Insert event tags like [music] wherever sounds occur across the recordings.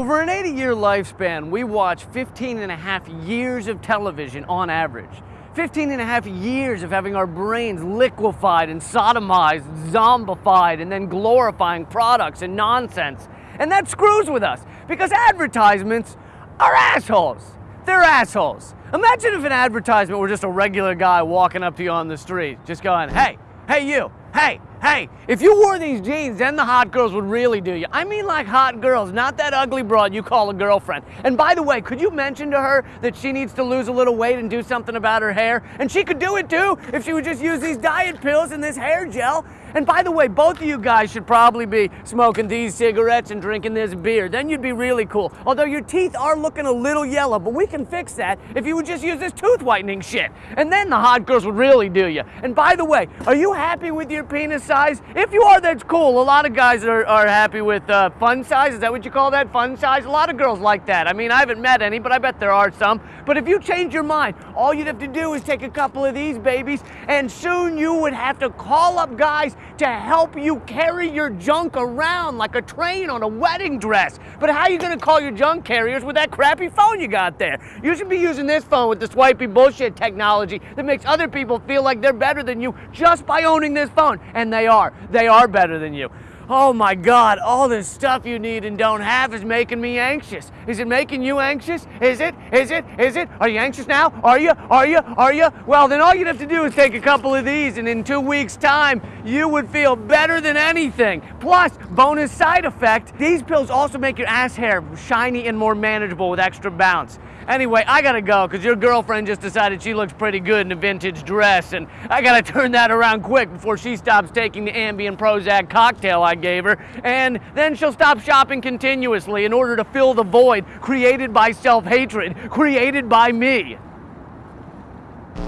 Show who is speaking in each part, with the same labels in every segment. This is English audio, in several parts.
Speaker 1: Over an 80 year lifespan, we watch 15 and a half years of television on average. 15 and a half years of having our brains liquefied and sodomized, zombified, and then glorifying products and nonsense. And that screws with us because advertisements are assholes. They're assholes. Imagine if an advertisement were just a regular guy walking up to you on the street, just going, hey, hey, you, hey, Hey, if you wore these jeans, then the hot girls would really do you. I mean like hot girls, not that ugly broad you call a girlfriend. And by the way, could you mention to her that she needs to lose a little weight and do something about her hair? And she could do it too if she would just use these diet pills and this hair gel. And by the way, both of you guys should probably be smoking these cigarettes and drinking this beer. Then you'd be really cool. Although your teeth are looking a little yellow, but we can fix that if you would just use this tooth whitening shit. And then the hot girls would really do you. And by the way, are you happy with your penis size? If you are, that's cool. A lot of guys are, are happy with uh, fun size. Is that what you call that? Fun size? A lot of girls like that. I mean, I haven't met any, but I bet there are some. But if you change your mind, all you'd have to do is take a couple of these babies, and soon you would have to call up guys to help you carry your junk around like a train on a wedding dress. But how are you gonna call your junk carriers with that crappy phone you got there? You should be using this phone with the swipey bullshit technology that makes other people feel like they're better than you just by owning this phone. And they are. They are better than you. Oh my God, all this stuff you need and don't have is making me anxious. Is it making you anxious? Is it? Is it? Is it? Are you anxious now? Are you? Are you? Are you? Well, then all you'd have to do is take a couple of these and in two weeks' time, you would feel better than anything. Plus, bonus side effect, these pills also make your ass hair shiny and more manageable with extra bounce. Anyway, I gotta go because your girlfriend just decided she looks pretty good in a vintage dress, and I gotta [laughs] turn that around quick before she stops taking the Ambien Prozac cocktail I gave her, and then she'll stop shopping continuously in order to fill the void created by self hatred, created by me.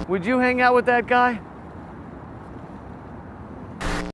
Speaker 1: Would you hang out with that guy?